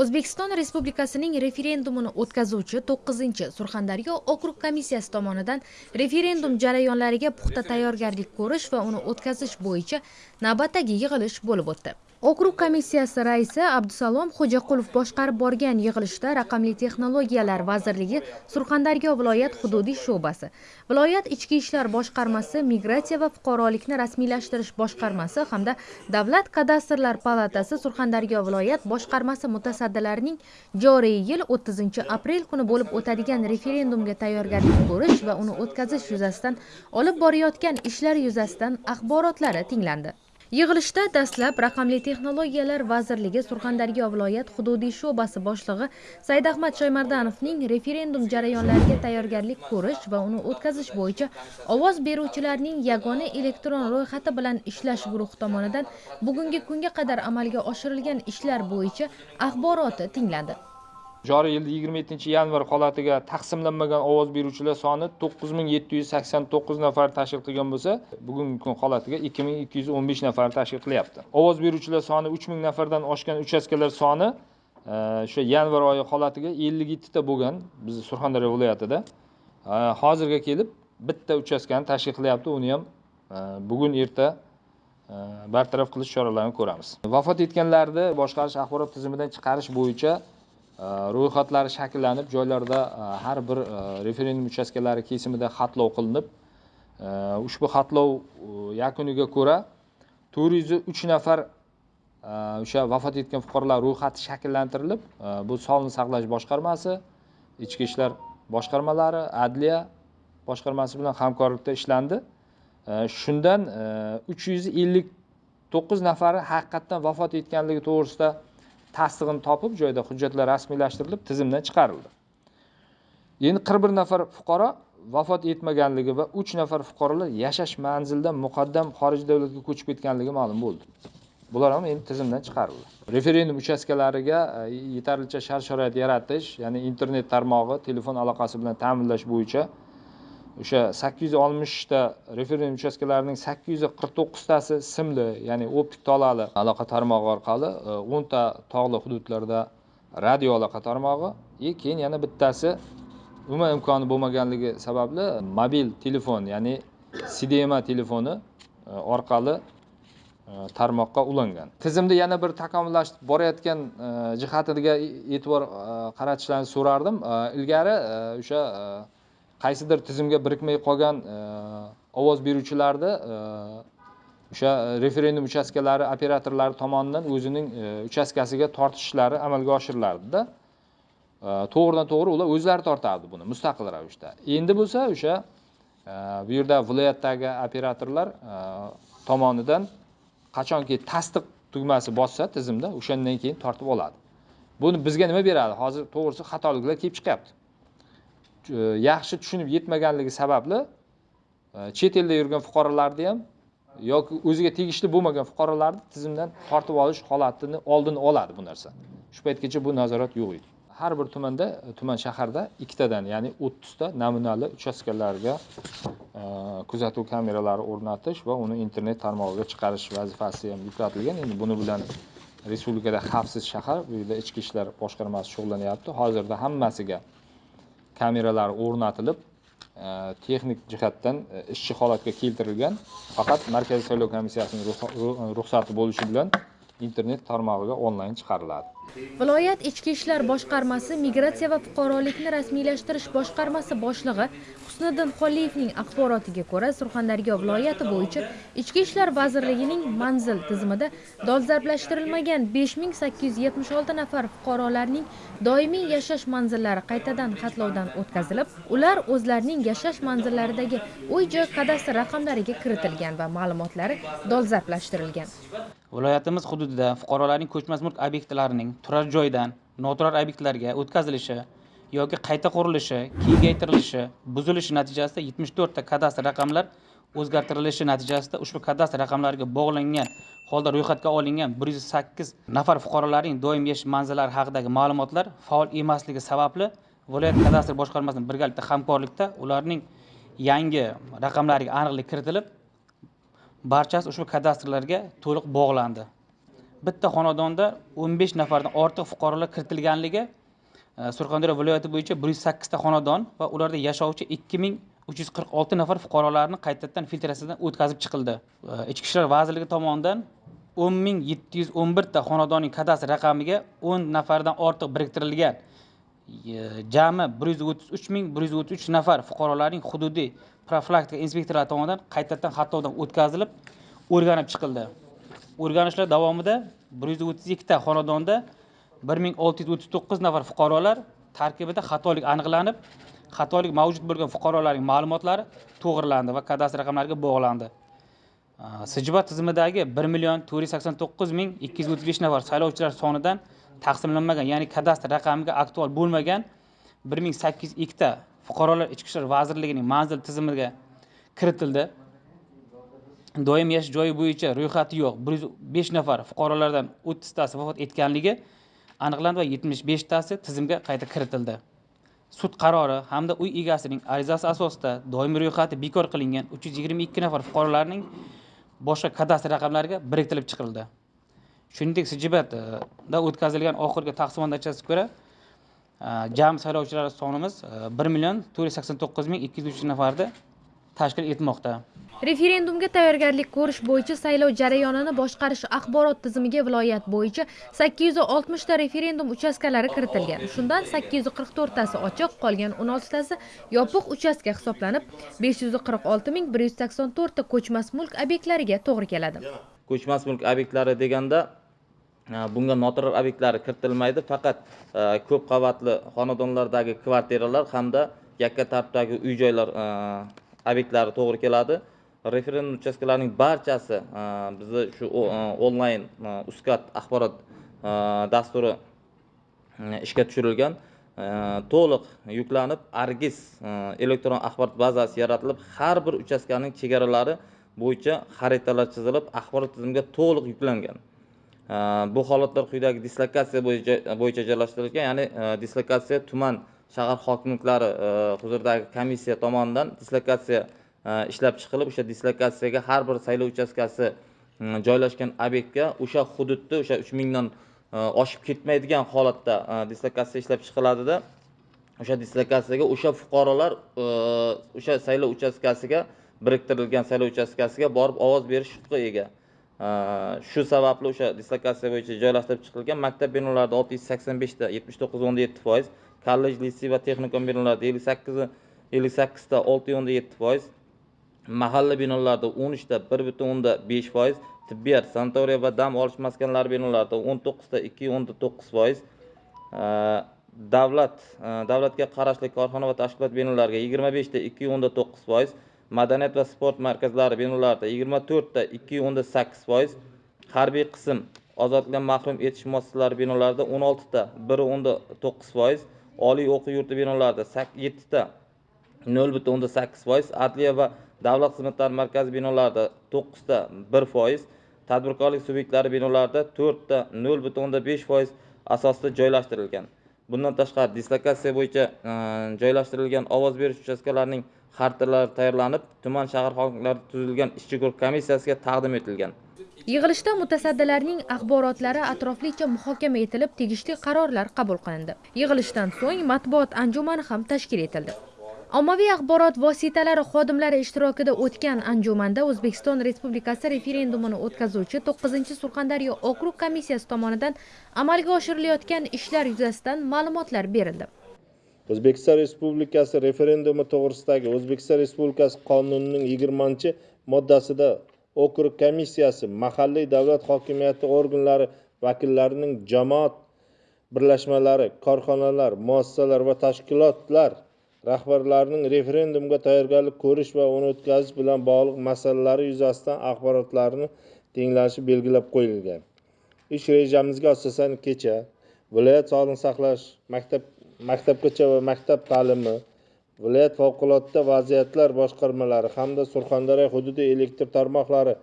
o'zbekiston respublikasining referendumini o'tkazuvchi 9 surxondaryo okrug komissiyasi tomonidan referendum jarayonlariga puxta tayyorgarlik ko'rish va uni o'tkazish bo'yicha navbatdagi yig'ilish bo'lib o'tdi. Okrug komissiyasi raisi abdusalom xo'jaqulov boshqarib borgan yig'ilishda raqamli texnologiyalar vazirligi surxondaryo viloyat hududiy sho'basi viloyat ichki ishlar boshqarmasi migratsiya va fuqarolikni rasmiylashtirish boshqarmasi hamda davlat kadastrlar palatasi surxondaryo viloyat boshqarmasi mutasaddilarining joriy yil 30 aprel kuni bo'lib o'tadigan referendumga tayyorgarlik ko'rish va uni o'tkazish yuzasidan olib borayotgan ishlar yuzasidan axborotlari tinglandi. Yig'ilishda dastlab raqamli texnologiyalar vazirligi surxondaryo viloyat hududiy sho'basi boshlig'i saidahmad shoymardanovning referendum jarayonlariga tayyorgarlik ko'rish va uni o'tkazish bo'yicha ovoz beruvchilarning yagona elektron ro'yxati bilan ishlash guruhi tomonidan bugungi kunga qadar amalga oshirilgan ishlar bo'yicha axboroti tinglandi joriy yilda yigirma yettinchi yanvar holatiga taqsimlanmagan ovoz beruvchilar soni to'qqiz ming yetti yuz sakson to'qqiz nafar tashkil qilgan bo'lsa bugungi kun holatiga ikki ming ikki yuz o'n besh nafar tashkil qilyapti. Ovoz beruvchilar soni uch ming nafardan oshgan uchastkalar soni e, o'sha yanvar oyi holatiga ellik yettita bo'lgan bizni surxondaryo viloyatida. E, hozirga kelib bitta uchastkani tashkil qilyapti. Uni ham e, bugun erta e, bartaraf qilish choralarini ko'ramiz. Vafot etganlarni boshqarish axborot tizimidan chiqarish bo'yicha Э, ro'yxatlari shakllanib joylarda э, har bir э, referendum uchastkalari kesimida xatlov qilinib ushbu xatlov yakuniga ko'ra to'rt yuz uch nafar o'sha vafot etgan fuqarolar ro'yxati shakllantirilib bu sog'liqni saqlash boshqarmasi ichki ishlar boshqarmalari adliya boshqarmasi bilan hamkorlikda ishlandi. Shundan uch yuz ellik to'qqiz nafari haqiqatdan vafot etganligi to'g'risida tasdig'ini topib joyida hujjatlar rasmiylashtirilib tizimdan chiqarildi. Endi qirq bir nafar fuqaro vafot etmaganligi va uch nafar fuqarolar yashash manzilidan muqaddam xorij davlatga ko'chib ketganligi ma'lum bo'ldi. Bular ham endi tizimdan chiqarildi. Referendum uchastkalariga e, yetarlicha shart sharoit yaratish ya'ni internet tarmog'i telefon aloqasi bilan ta'minlash bo'yicha o'sha sakkiz yuz oltmishta referendum uchastkalarining sakkiz yuz qirq to'qqiztasi simli ya'ni optik tolali aloqa tarmog'i orqali e, o'nta tog'li hududlarda radio aloqa tarmog'i и keyin yana bittasi umuman imkoni bo'lmaganligi sababli mobil telefon ya'ni cdma telefoni e, orqali e, tarmoqqa ulangan. Tizimni yana bir takomillashib borayotgan jihatiga e'tibor qaratishlarini so'rardim. Ilgari o'sha qaysidir tizimga birikmay qolgan e, ovoz beruvchilarni e, o'sha referendum uchastkalari operatorlari tomonidan o'zining e, uchastkasiga tortishlari amalga oshirilardida. To'g'ridan to'g'ri ular o'zlari tortardi buni mustaqil ravishda. Endi bo'lsa o'sha bu yerda viloyatdagi operatorlar tomonidan qachonki tasdiq tugmasi bossa tizimda o'shandan keyin tortib oladi. Buni bizga nima beradi? Hozir to'g'risi xatoliklar kelib chiqyapti. E, yaxshi tushunib yetmaganligi sababli e, chet elda yurgan fuqarolarni ham yoki o'ziga tegishli bo'lmagan fuqarolarni tizimdan tortib olish holatini oldini oladi bu narsa. Shu paytgacha bu nazorat yo'q edi. Har bir tumanda e, tuman shaharda ikkitadan ya'ni o'ttizta namunali uchastkalarga kuzatuv kameralari o'rnatish va uni internet tarmog'iga chiqarish vazifasi ham yuklatilgan. Endi buni bilan respublikada xavfsiz shahar bu yerda ichki ishlar boshqarmasi shug'ullanyapti. Hozirda hammasiga kameralar o'rnatilib e, texnik jihatdan e, ishchi holatga keltirilgan faqat markaziy saylov komissiyasining ruxsati bo'lishi bilan internet tarmog'iga onlayn chiqariladi. Viloyat ichki ishlar boshqarmasi migratsiya va fuqarolikni rasmiylashtirish boshqarmasi boshlig'i husniddin xoliyevning axborotiga ko'ra surxondaryo viloyati bo'yicha ichki ishlar vazirligining manzil tizimida dolzarblashtirilmagan besh ming sakkiz yuz yetmish olti nafar fuqarolarning doimiy yashash manzillari qaytadan xatlovdan o'tkazilib ular o'zlarining yashash manzillaridagi uy joy kadastr raqamlariga kiritilgan va ma'lumotlari dolzarblashtirilgan. Viloyatimiz hududida fuqarolarning ko'chmas mulk obyektlarining turar joydan noturar obyektlarga o'tkazilishi yoki qayta qurilishi kengaytirilishi buzilishi natijasida yetmish to'rtta kadastr raqamlar o'zgartirilishi natijasida ushbu kadastr raqamlariga bog'langan holda ro'yxatga olingan bir yuz sakkiz nafar fuqarolarning doimiy yashash manzillari haqidagi ma'lumotlar faol emasligi sababli viloyat kadastr boshqarmasi bilan birgalikda hamkorlikda ularning yangi raqamlariga aniqlik kiritilib barchasi ushbu kadastrlarga to'liq bog'landi. Bitta xonadonda o'n besh nafardan ortiq fuqarolar kiritilganligi Э, surxondaryo viloyati bo'yicha bir yuz sakkizta xonadon va ularda yashovchi ikki ming uch yuz qirq olti nafar fuqarolarni qaytadan filtratsiyadan o'tkazib chiqildi. Э, Ichki ishlar vazirligi tomonidan o'n ming yetti yuz o'n birta xonadonning kadastr raqamiga o'n nafardan ortiq biriktirilgan. Э, jami bir yuz o'ttiz uch ming bir yuz o'ttiz uch nafar fuqarolarning hududiy profilaktika inspektorlari tomonidan qaytadan xatlovdan o'tkazilib o'rganib chiqildi. O'rganishlar davomida bir yuz o'ttiz ikkita xonadonda bir ming olti yuz o'ttiz to'qqiz nafar fuqarolar tarkibida xatolik aniqlanib xatolik mavjud bo'lgan fuqarolarning ma'lumotlari to'g'rilandi va kadastr raqamlariga bog'landi. Sijbat tizimidagi bir million to'rt yuz sakson to'qqiz ming ikki yuz o'ttiz besh nafar saylovchilar sonidan taqsimlanmagan ya'ni kadastr raqamiga aktual bo'lmagan bir ming sakkiz yuz ikkita fuqarolar ichki ishlar vazirligining manzil tizimiga kiritildi. Doim yashash joyi bo'yicha ro'yxati yo'q. Bir yuz besh nafar fuqarolardan o'ttiztasi vafot etganligi aniqlandi va yetmish beshtasi tizimga qayta kiritildi. Sud qarori hamda uy egasining arizasi asosida doimiy ro'yxati bekor qilingan uch yuz yigirma ikki nafar fuqarolarning boshqa kadastr raqamlariga biriktirib chiqildi. Shuningdek sijbatda o'tkazilgan oxirgi taqsimot natijasiga ko'ra jami saylovchilar sonimiz bir million to'rt yuz sakson to'qqiz ming ikki yuz uch nafarni tashkil etmoqda. Referendumga tayyorgarlik ko'rish bo'yicha saylov jarayonini boshqarish axborot tizimiga viloyat bo'yicha sakkiz yuz oltmishta referendum uchastkalari kiritilgan. Shundan sakkiz yuz qirq to'rttasi ochiq qolgan o'n oltitasi yopiq uchastka hisoblanib besh yuz qirq olti ming bir yuz sakson to'rtta ko'chmas mulk obyektlariga to'g'ri keladi. Ko'chmas mulk obyektlari deganda e, bunga noturar obyektlari kiritilmaydi. Faqat e, ko'p qavatli xonadonlardagi kvartiralar hamda yakka tartibdagi uy joylar e, obyektlari to'g'ri keladi. Referendum uchastkalarining barchasi e, bizni shu e, onlayn e, uskat axborot dasturi ishga tushirilgan to'liq yuklanib argis elektron axborot bazasi yaratilib har bir uchastkaning chegaralari bo'yicha xaritalar chizilib axborot tizimiga to'liq yuklangan. Bu holatlar quyidagi dislokatsiya bo'yicha joylashtirilgan ya'ni dislokatsiya tuman shahar hokimliklari e, huzuridagi komissiya tomonidan dislokatsiya e, ishlab chiqilib o'sha dislokatsiyaga har bir saylov uchastkasi joylashgan obyektga o'sha hududda o'sha uch mingdan e, oshib ketmaydigan holatda dislokatsiya ishlab chiqiladida o'sha dislokatsiyaga o'sha fuqarolar o'sha saylov uchastkasiga biriktirilgan saylov uchastkasiga borib ovoz berish huquqiga ega. Shu sababli o'sha dislokatsiya bo'yicha joylashtirib chiqilgan maktab binolarida olti yuz sakson beshta yetmish to'qqiz o'nda yetti foiz kollej litsey va texnikum binolarida ellik sakkiz ellik sakkizta olti o'nda yetti foiz. Mahalla binolarida o'n uchta bir butun o'nda besh foiz. Tibbiyot sanatoriya va dam olish maskanlari binolarida o'n to'qqizta ikki o'nda to'qqiz foiz. Davlat e, davlatga qarashli korxona va tashkilot binolariga yigirma beshta ikki o'nda to'qqiz foiz. Madaniyat va sport markazlari binolarida yigirma to'rtta ikki o'nda sakkiz foiz. Harbiy qism ozodlikdan mahrum etish muassasalari binolarida o'n oltita bir o'nda to'qqiz foiz. Oliy o'quv yurti binolarida yettita nol butun o'ndan sakkiz foiz adliya va davlat xizmatlari markazi binolarida to'qqizta bir foiz tadbirkorlik subyektlari binolarida to'rtta nol butun o'ndan besh foiz asosida joylashtirilgan. Bundan tashqari dislokatsiya bo'yicha e, joylashtirilgan ovoz berish uchastkalarining xaritalari tayyorlanib tuman shahar hokimlari tuzilgan ishchi guruh komissiyasiga taqdim etilgan. Yig'ilishda mutasaddilarning axborotlari atroflicha muhokama etilib tegishli qarorlar qabul qilindi. Yig'ilishdan so'ng matbuot anjumani ham tashkil etildi. Ommaviy axborot vositalari xodimlari ishtirokida o'tgan anjumanda o'zbekiston respublikasi referendumini o'tkazuvchi 9 surxondaryo okrug komissiyasi tomonidan amalga oshirilayotgan ishlar yuzasidan ma'lumotlar berildi. O'zbekiston respublikasi referendumi to'g'risidagi o'zbekiston respublikasi qonunining yigirmanchi moddasida okrug komissiyasi mahalliy davlat hokimiyati organlari vakillarining jamoat birlashmalari korxonalar muassasalar va tashkilotlar rahbarlarining referendumga tayyorgarlik ko'rish va uni o'tkazish bilan bog'liq masalalari yuzasidan axborotlarini tinglashi belgilab qo'yilgan. Ish rejamizga asosan kecha viloyat sog'liqni saqlash maktab maktabgacha va maktab ta'limi viloyat favqulodda vaziyatlar boshqarmalari hamda surxondaryo hududiy elektr tarmoqlari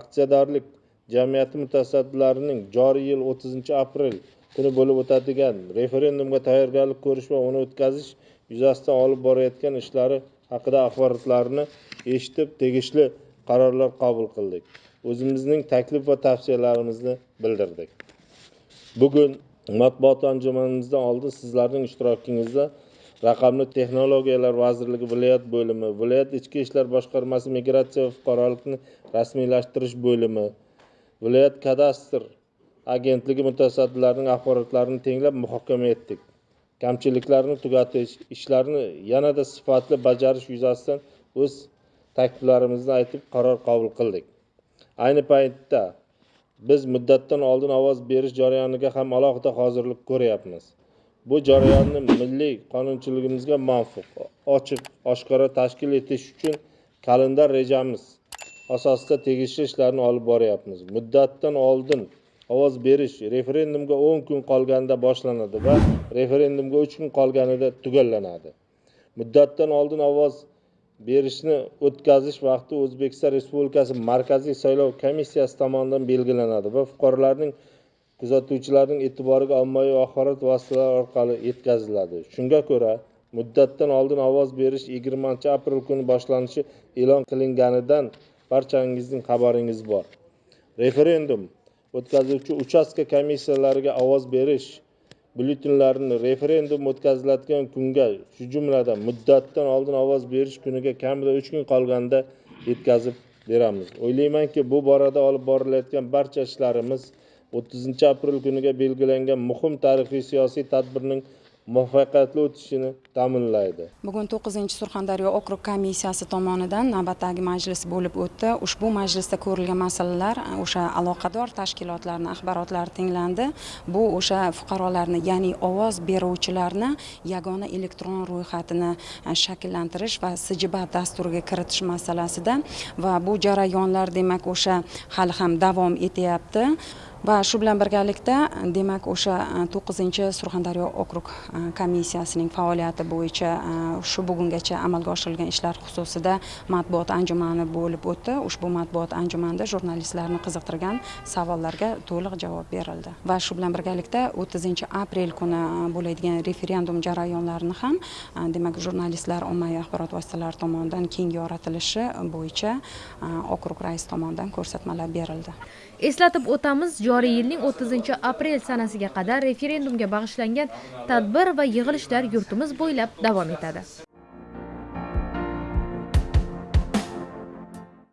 aksiyadorlik jamiyati mutasaddilarining joriy yil o'ttizinchi aprel kuni bo'lib o'tadigan referendumga tayyorgarlik ko'rish va uni o'tkazish yuzasidan olib borayotgan ishlari haqida axborotlarni eshitib tegishli qarorlar qabul qildik. O'zimizning taklif va tavsiyalarimizni bildirdik. Bugun matbuot anjumanimizdan oldin sizlarning ishtirokingizda raqamli texnologiyalar vazirligi viloyat bo'limi viloyat ichki ishlar boshqarmasi migratsiya va fuqarolikni rasmiylashtirish bo'limi viloyat kadastr agentligi mutasaddilarining axborotlarini tenglab muhokama etdik. Kamchiliklarni tugatish ishlarni yanada sifatli bajarish yuzasidan o'z takliflarimizni aytib qaror qabul qildik. Ayni paytda biz muddatdan oldin ovoz berish jarayoniga ham alohida hozirlik ko'ryapmiz. Bu jarayonni milliy qonunchiligimizga muvofiq ochiq oshkora tashkil etish uchun kalendar rejamiz asosida tegishli ishlarni olib boryapmiz. Muddatdan oldin ovoz berish referendumga o'n kun qolganda boshlanadi va referendumga uch kun qolganida tugallanadi. Muddatdan oldin ovoz berishni o'tkazish vaqti o'zbekiston respublikasi markaziy saylov komissiyasi tomonidan belgilanadi va fuqarolarning kuzatuvchilarning e'tiboriga ommaviy axborot vositalari orqali yetkaziladi. Shunga ko'ra muddatdan oldin ovoz berish yigirmanchi aprel kuni boshlanishi e'lon qilinganidan barchangizning xabaringiz bor. Referendum o'tkazuvchi uchastka komissiyalariga ovoz berish byulletenlarini referendum o'tkaziladigan kunga shu jumladan muddatdan oldin ovoz berish kuniga kamida uch kun qolganda yetkazib beramiz. O'ylaymanki bu borada olib borilayotgan barcha ishlarimiz o'ttizinchi aprel kuniga belgilangan muhim tarixiy siyosiy tadbirning muvaffaqiyatli o'tishini ta'minlaydi. Bugun to'qqizinchi surxondaryo okrug komissiyasi tomonidan navbatdagi majlis bo'lib o'tdi. Ushbu majlisda ko'rilgan masalalar o'sha aloqador tashkilotlarni axborotlari tinglandi. Bu o'sha fuqarolarni ya'ni ovoz beruvchilarni yagona elektron ro'yxatini e, shakllantirish va sijibat dasturiga kiritish masalasida va bu jarayonlar demak o'sha hali ham davom etyapti. Va shu bilan birgalikda demak o'sha e, to'qqizinchi surxondaryo okrug e, komissiyasining faoliyati bo'yicha e, shu bugungacha amalga oshirilgan ishlar xususida matbuot anjumani bo'lib o'tdi. Ushbu matbuot anjumanida jurnalistlarni qiziqtirgan savollarga to'liq javob berildi. Va shu bilan birgalikda o'ttizinchi aprel kuni e, bo'ladigan referendum jarayonlarini ham demak jurnalistlar ommaviy axborot vositalari tomonidan keng yoritilishi bo'yicha okrug raisi tomonidan ko'rsatmalar berildi. Eslatib o'tamiz joriy yilning 30 aprel sanasiga qadar referendumga bag'ishlangan tadbir va yig'ilishlar yurtimiz bo'ylab davom etadi.